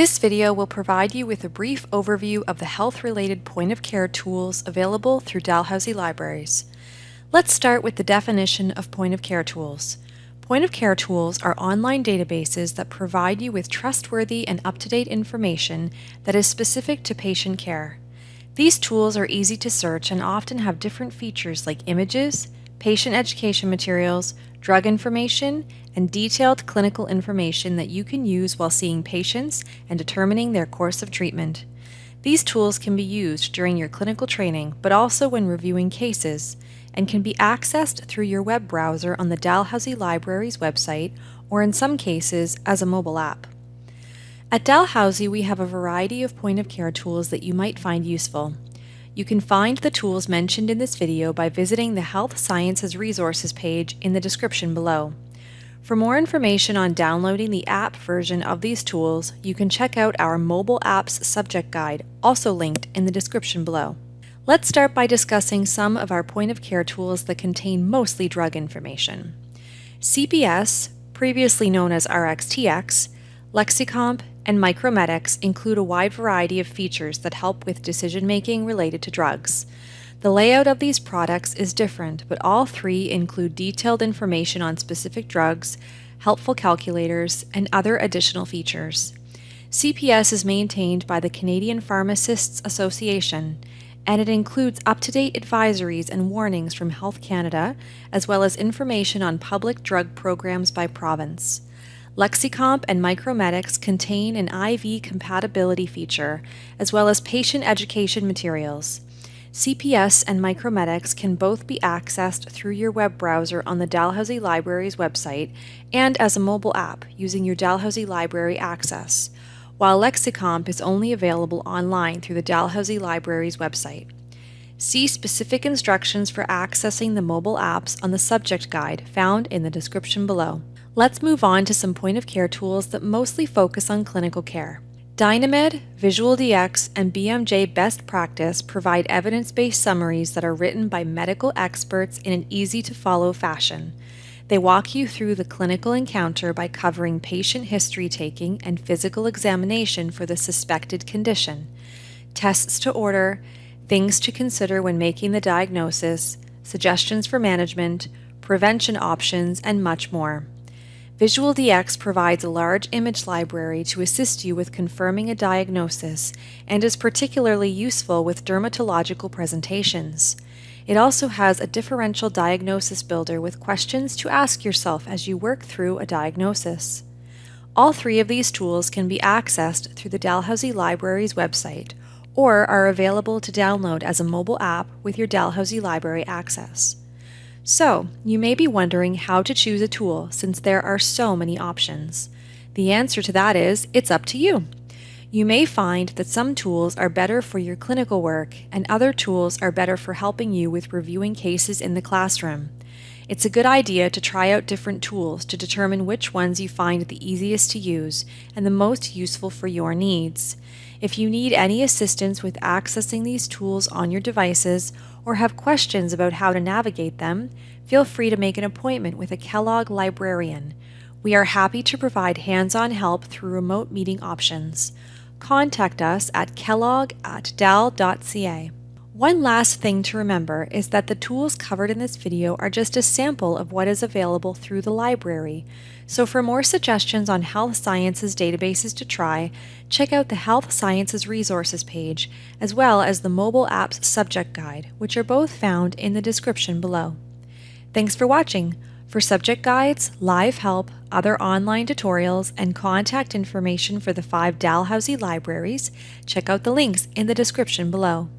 This video will provide you with a brief overview of the health-related point-of-care tools available through Dalhousie Libraries. Let's start with the definition of point-of-care tools. Point-of-care tools are online databases that provide you with trustworthy and up-to-date information that is specific to patient care. These tools are easy to search and often have different features like images, patient education materials, drug information, and detailed clinical information that you can use while seeing patients and determining their course of treatment. These tools can be used during your clinical training, but also when reviewing cases, and can be accessed through your web browser on the Dalhousie Library's website, or in some cases, as a mobile app. At Dalhousie, we have a variety of point-of-care tools that you might find useful. You can find the tools mentioned in this video by visiting the Health Sciences Resources page in the description below. For more information on downloading the app version of these tools, you can check out our Mobile Apps Subject Guide, also linked in the description below. Let's start by discussing some of our point-of-care tools that contain mostly drug information. CPS, previously known as RxTx, Lexicomp, and Micromedex include a wide variety of features that help with decision making related to drugs. The layout of these products is different, but all three include detailed information on specific drugs, helpful calculators, and other additional features. CPS is maintained by the Canadian Pharmacists Association, and it includes up-to-date advisories and warnings from Health Canada, as well as information on public drug programs by province. Lexicomp and Micromedex contain an IV compatibility feature, as well as patient education materials. CPS and Micromedex can both be accessed through your web browser on the Dalhousie Library's website and as a mobile app using your Dalhousie Library access, while Lexicomp is only available online through the Dalhousie Library's website. See specific instructions for accessing the mobile apps on the subject guide found in the description below. Let's move on to some point-of-care tools that mostly focus on clinical care. Dynamed, VisualDx, and BMJ Best Practice provide evidence-based summaries that are written by medical experts in an easy-to-follow fashion. They walk you through the clinical encounter by covering patient history taking and physical examination for the suspected condition, tests to order, things to consider when making the diagnosis, suggestions for management, prevention options, and much more. VisualDx provides a large image library to assist you with confirming a diagnosis and is particularly useful with dermatological presentations. It also has a differential diagnosis builder with questions to ask yourself as you work through a diagnosis. All three of these tools can be accessed through the Dalhousie Library's website or are available to download as a mobile app with your Dalhousie Library access. So, you may be wondering how to choose a tool since there are so many options. The answer to that is, it's up to you. You may find that some tools are better for your clinical work and other tools are better for helping you with reviewing cases in the classroom. It's a good idea to try out different tools to determine which ones you find the easiest to use and the most useful for your needs. If you need any assistance with accessing these tools on your devices or have questions about how to navigate them, feel free to make an appointment with a Kellogg librarian. We are happy to provide hands-on help through remote meeting options. Contact us at kellogg at dal.ca. One last thing to remember is that the tools covered in this video are just a sample of what is available through the library. So for more suggestions on health sciences databases to try, check out the Health Sciences Resources page, as well as the Mobile Apps Subject Guide, which are both found in the description below. Thanks for watching. For subject guides, live help, other online tutorials, and contact information for the five Dalhousie libraries, check out the links in the description below.